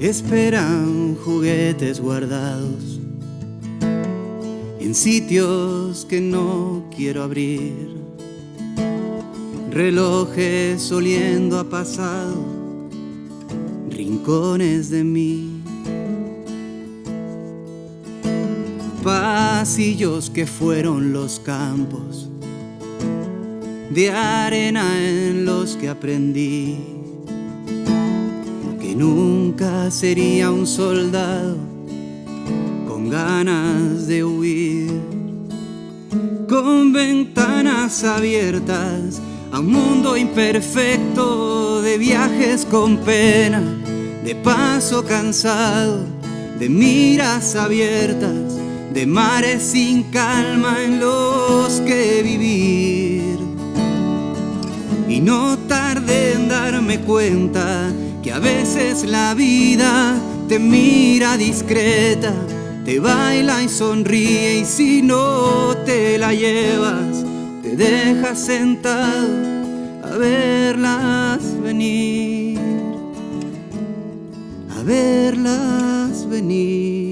Esperan juguetes guardados en sitios que no quiero abrir. Relojes oliendo a pasado, rincones de mí. Pasillos que fueron los campos de arena en los que aprendí nunca sería un soldado con ganas de huir, con ventanas abiertas a un mundo imperfecto de viajes con pena, de paso cansado, de miras abiertas, de mares sin calma en los que vivir. Y no tardé en darme cuenta que a veces la vida te mira discreta, te baila y sonríe y si no te la llevas, te dejas sentado a verlas venir, a verlas venir.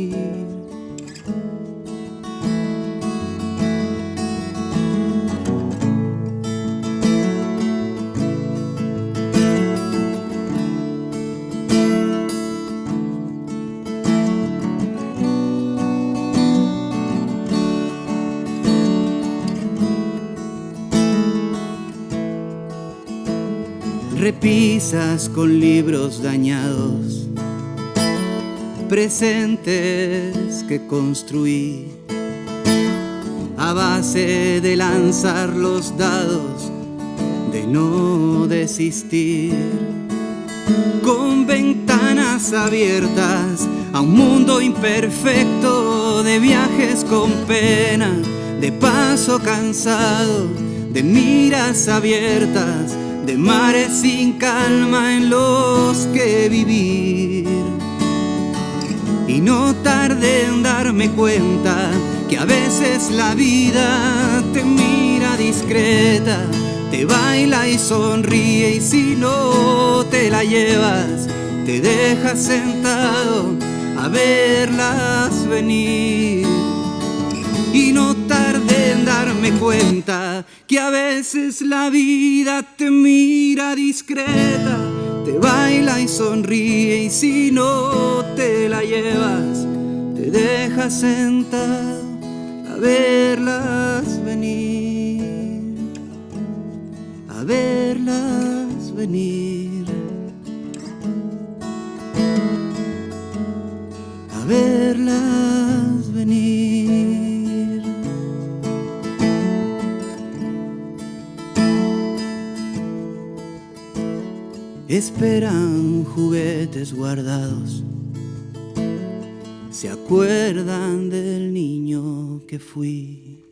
Repisas con libros dañados, presentes que construí a base de lanzar los dados, de no desistir, con ventanas abiertas a un mundo imperfecto de viajes con pena, de paso cansado, de miras abiertas de mares sin calma en los que vivir. Y no tardé en darme cuenta que a veces la vida te mira discreta, te baila y sonríe y si no te la llevas, te dejas sentado a verlas venir. Y no darme que a veces la vida te mira discreta, te baila y sonríe y si no te la llevas, te dejas sentado a verlas venir, a verlas venir, a verlas esperan juguetes guardados, se acuerdan del niño que fui.